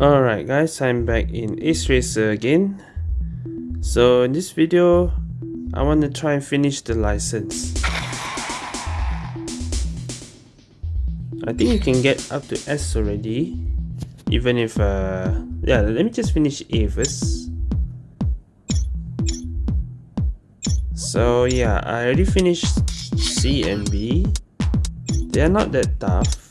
Alright guys, I'm back in Ace Racer again. So in this video, I want to try and finish the license. I think you can get up to S already. Even if, uh, yeah, let me just finish A first. So yeah, I already finished C and B. They are not that tough.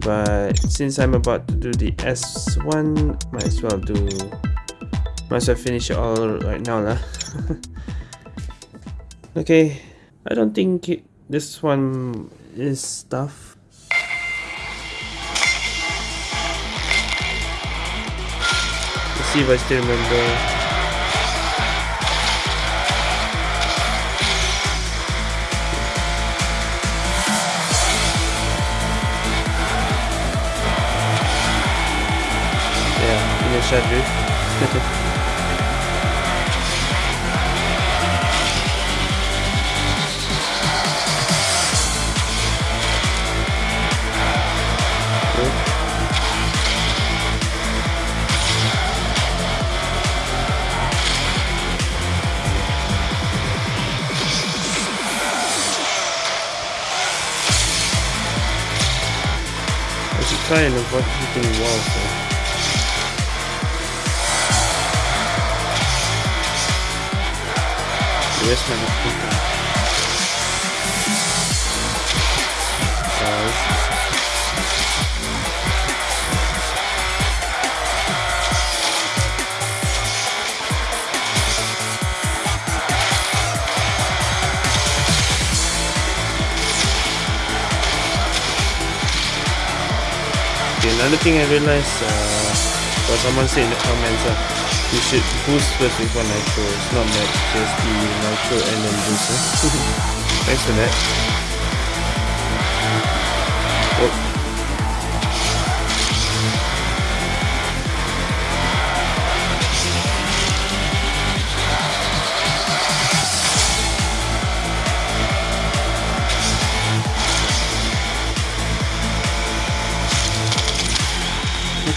But since I'm about to do the S1, might as well do, might as well finish it all right now lah. okay, I don't think it, this one is tough. Let's see if I still remember. Shot, dude. I should try and avoid though. My mosquito? Another thing I realized, uh, what someone said in the comments, uh, you should boost first before nitro. It's not max, just the nitro and then boost. Thanks for that. Oh.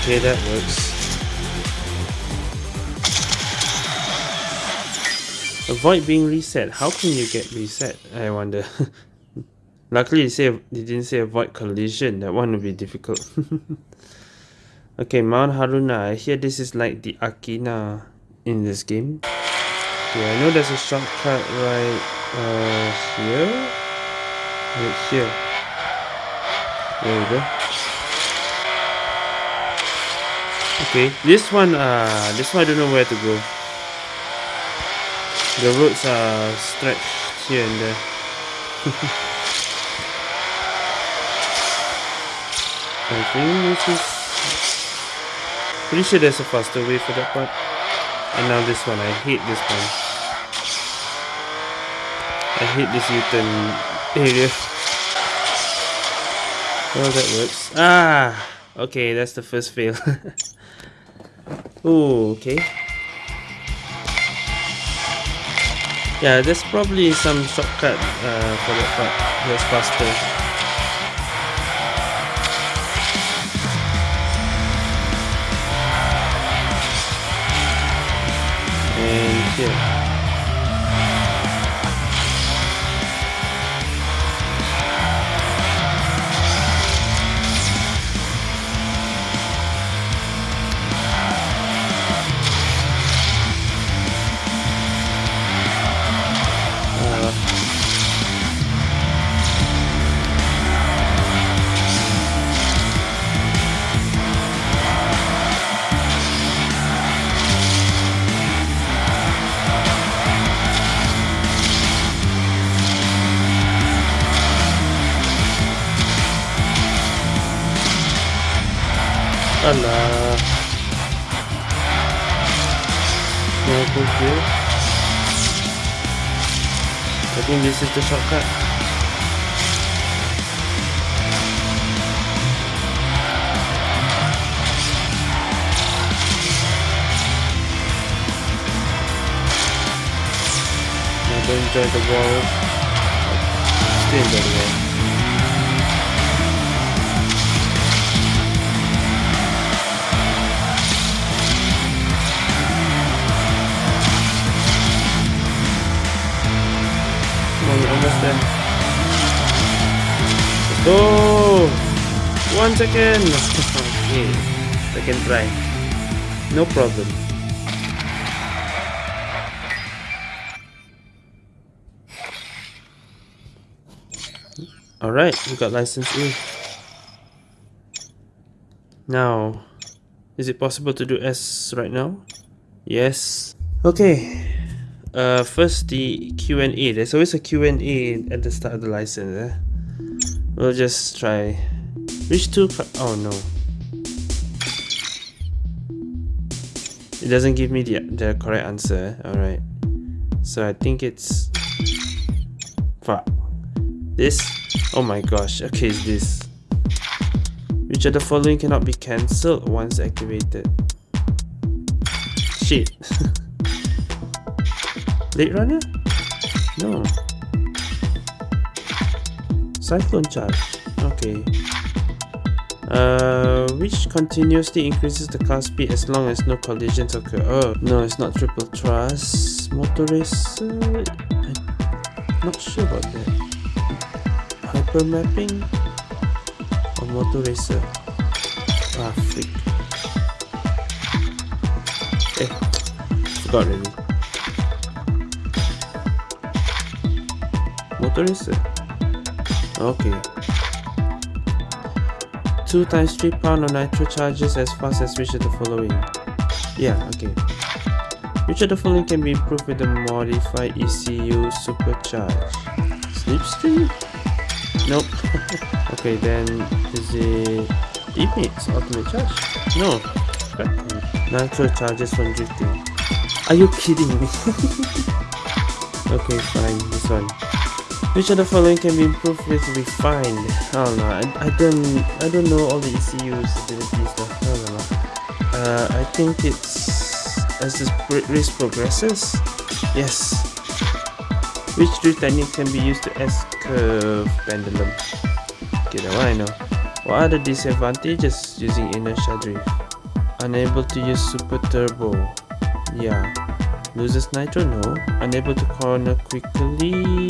Okay, that works. Avoid being reset. How can you get reset? I wonder. Luckily, they, say, they didn't say avoid collision. That one would be difficult. okay, Mount Haruna. I hear this is like the Akina in this game. Yeah, I know there's a shortcut right uh, here. Right here. There we go. Okay, this one, uh, this one I don't know where to go. The roads are stretched here and there. I think this is... Pretty sure there's a faster way for that part. And now this one, I hate this one. I hate this U-turn area. Well, that works. Ah! Okay, that's the first fail. oh, okay. Yeah, there's probably some shortcut uh, for that part that's faster. And here. I think this is the shortcut. Now don't join the wall. Stay in the wall. Oh! One second! okay, second try. No problem. Alright, we got license A. Now, is it possible to do S right now? Yes. Okay. Uh, first the Q&A. There's always a Q&A at the start of the license. Eh? We'll just try. Which two? Oh no. It doesn't give me the, the correct answer. Eh? Alright. So I think it's... Fuck. This? Oh my gosh. Okay, it's this. Which of the following cannot be cancelled once activated? Shit. Blade Runner? No. Cyclone Charge. Okay. Uh, which continuously increases the car speed as long as no collisions occur. Oh, no, it's not triple thrust. Motorist. Uh, I'm not sure about that. Hyper mapping or motor racer. Ah, freak. Eh, forgot already. Okay. 2 times 3 pound of nitro charges as fast as which of the following? Yeah, okay. Which of the following can be improved with the modified ECU supercharge? Slipstream? Nope. okay, then is it Teammates ultimate charge? No. Nitro charges from drifting. Are you kidding me? okay, fine, this one. Which of the following can be improved with refined? Oh no, I, I don't I don't know all the ECU's abilities though. Oh, no, no. Uh, I think it's as this race progresses. Yes. Which drift technique can be used to S-curve pendulum? Okay, that one I know. What are the disadvantages using inertia drift? Unable to use super turbo. Yeah. Loses nitro? No. Unable to corner quickly?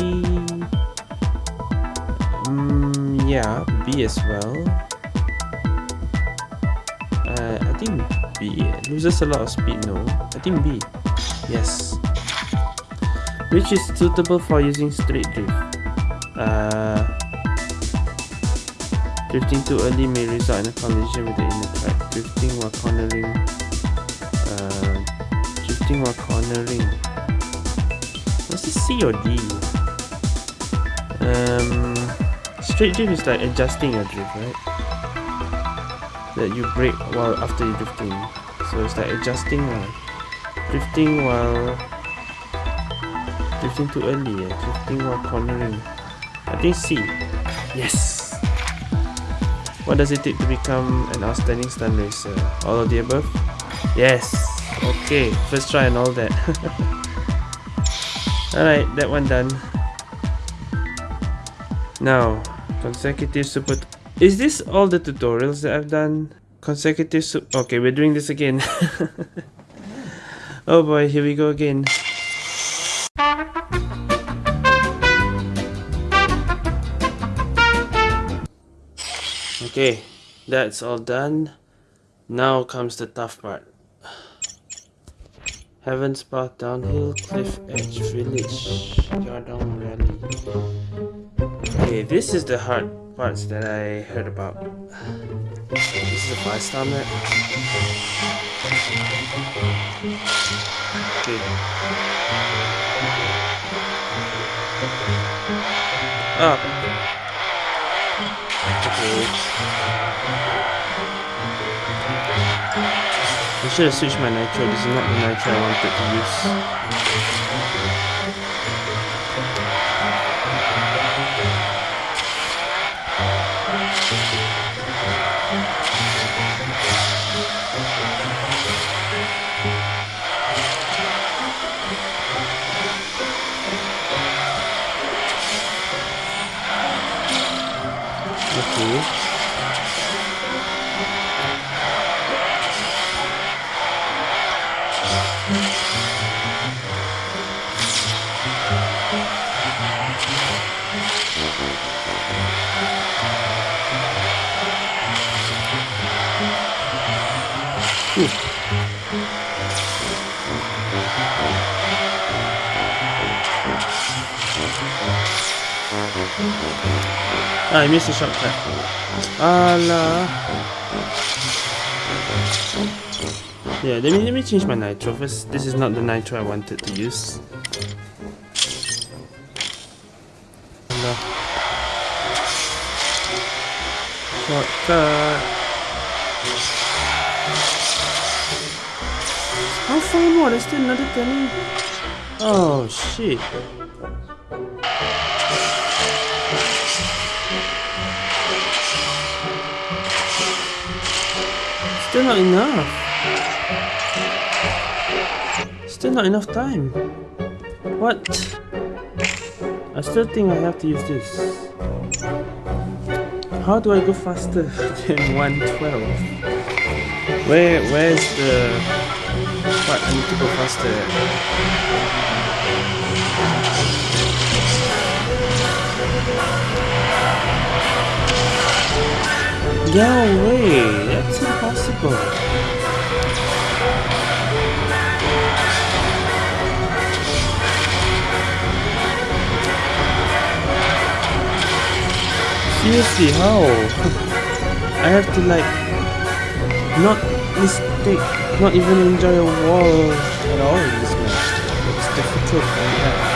Yeah, B as well. Uh, I think B. Loses a lot of speed? No. I think B. Yes. Which is suitable for using straight drift? Uh, drifting too early may result in a collision with the inner track. Drifting while cornering Uh, drifting while cornering. Was this C or D? Um, straight drift is like adjusting your drift, right? That you brake while after you're drifting. So it's like adjusting while drifting while drifting too early. Yeah? Drifting while cornering. I think C. Yes. What does it take to become an outstanding stunt racer? All of the above? Yes. Okay, first try and all that. Alright, that one done. Now, consecutive super... Is this all the tutorials that I've done? Consecutive. Okay, we're doing this again. oh boy, here we go again. Okay, that's all done. Now comes the tough part. Heaven's Path Downhill Cliff Edge Village Yardang Rally. Okay, this is the hard parts that I heard about. This is a five star map. Okay. Ah. Up. Okay. I should have switched my nitro, this is not the nitro I wanted to use. Thank mm -hmm. you. Ah, I missed a shortcut. Allah. Yeah, let me let me change my nitro first. This is not the nitro I wanted to use. Allah. Shortcut. How far more? There's still another turning. Oh shit. Still not enough. Still not enough time. What? I still think I have to use this. How do I go faster than 112? Where where's the what I need to go faster No way, impossible. Seriously, how? I have to like not mistake, not even enjoy a wall at all in this match. It's difficult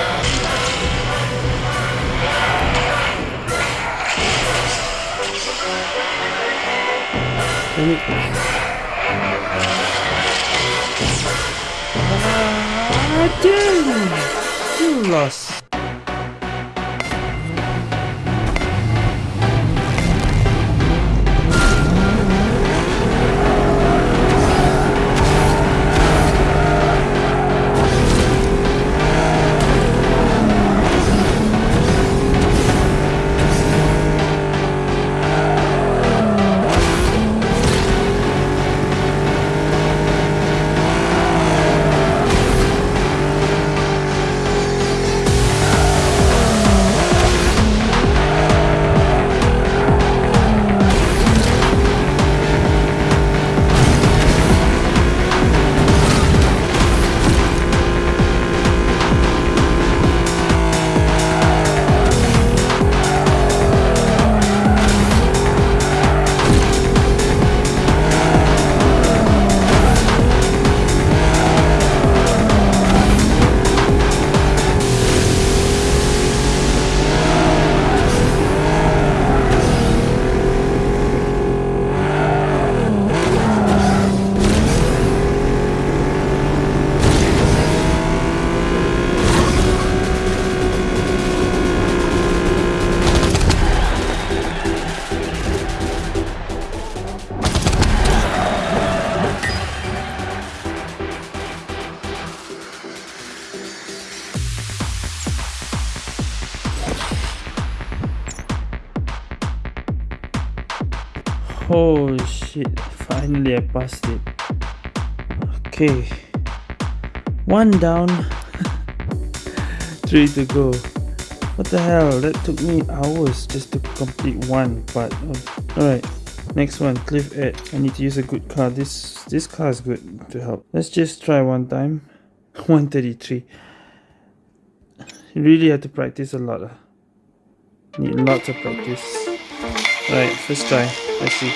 Ah, damn! You lost. Oh shit, finally I passed it. Okay. One down. Three to go. What the hell? That took me hours just to complete one part. of- Alright. Next one, Cliff Edge. I need to use a good car. This this car is good to help. Let's just try one time. 133. You really have to practice a lot. ah. Need lots of practice. Alright, first try. Let's see.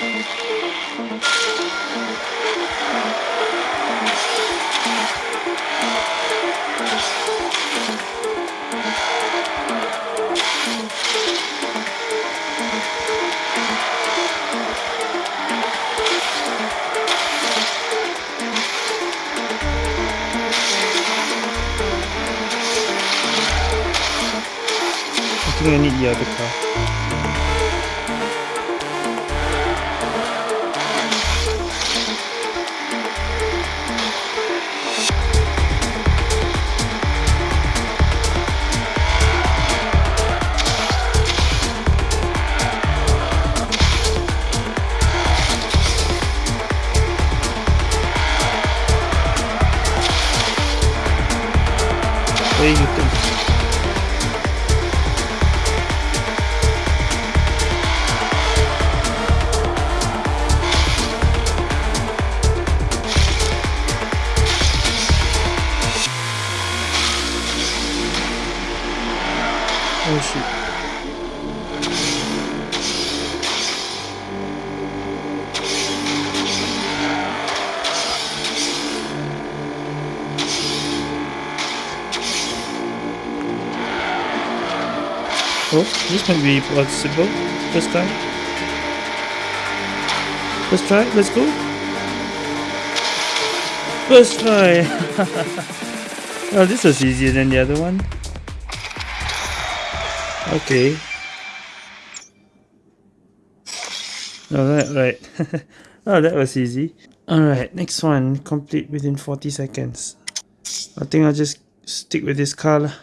I think I need the other car. Where you This might be possible. First try. Let's try. Let's go. First try. oh, this was easier than the other one. Okay. Alright, right. oh, that was easy. Alright, next one. Complete within 40 seconds. I think I'll just stick with this car.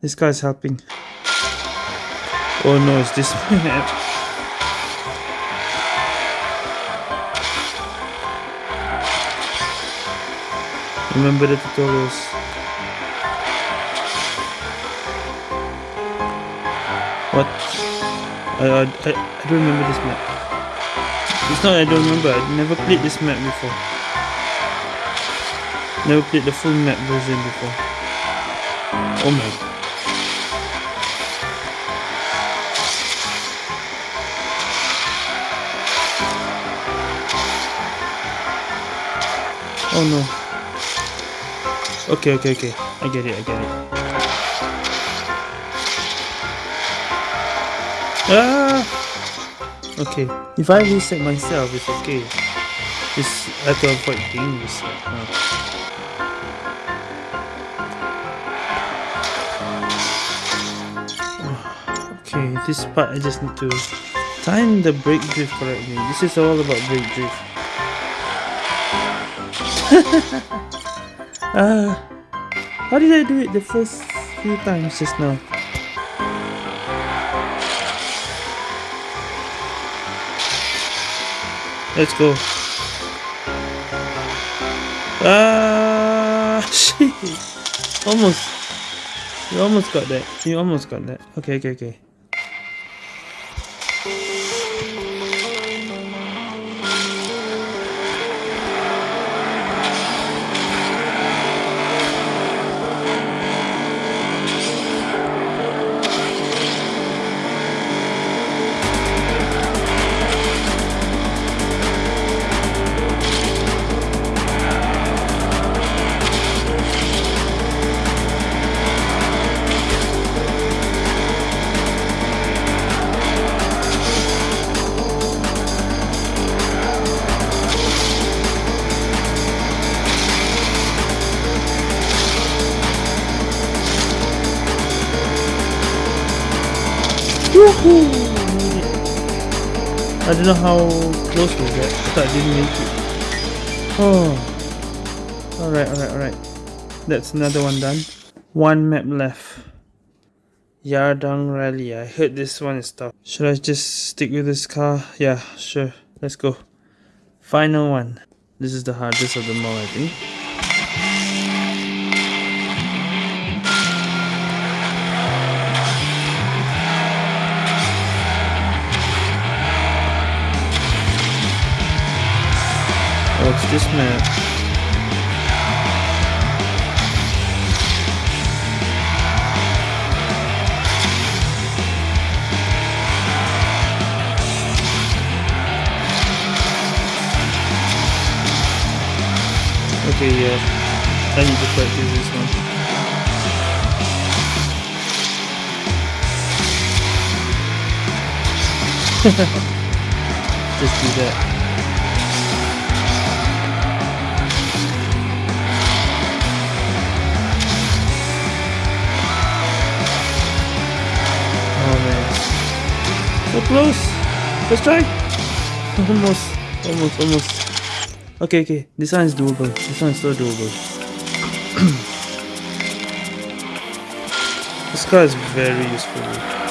This car is helping. Oh no, it's this map. Remember the tutorials. What? I, I, I, don't remember this map. It's not I don't remember, I never played this map before. Never played the full map version before. Oh my Oh no. Okay, okay, okay. I get it, I get it. Ah! Okay. If I reset myself, it's okay. It's, I have to avoid being reset. Oh. Okay, this part I just need to time the brake drift correctly. This is all about brake drift. uh, how did I do it the first few times just now? Let's go. Ah, shit. Almost. You almost got that. You almost got that. Okay, okay, okay. I don't know how close was that. I thought I didn't make it. Oh. Alright, alright, alright. That's another one done. One map left. Yardang Rally. I heard this one is tough. Should I just stick with this car? Yeah, sure. Let's go. Final one. This is the hardest of them all, I think. Oh, What's this map? Okay, yeah. I need to practice this one. Just do that. So close. Let's try. Almost. Almost. Almost. Okay, okay. This one is doable. This one is so doable. this car is very useful.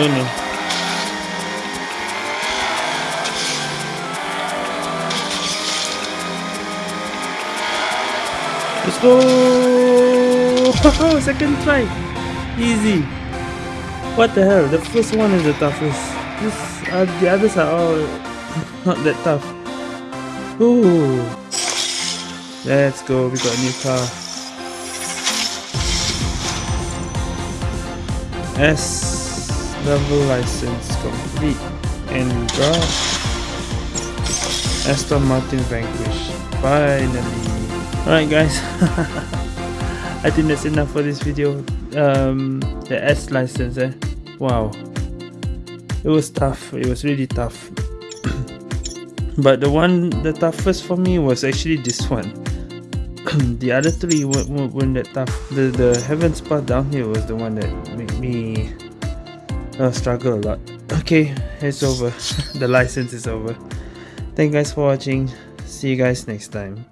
No. Let's go! Second try! Easy! What the hell? The first one is the toughest. This, uh, the others are all not that tough. Ooh! Let's go, we got a new car. S level license complete and we got Aston Martin Vanquish. Finally! Alright guys, I think that's enough for this video. Um, the S license eh, wow. It was tough, it was really tough. but the one, the toughest for me was actually this one. the other three weren't, weren't, that tough. The, the Heaven's Path Downhill was the one that made me uh, struggle a lot. Okay, it's over. the license is over. Thank you guys for watching. See you guys next time.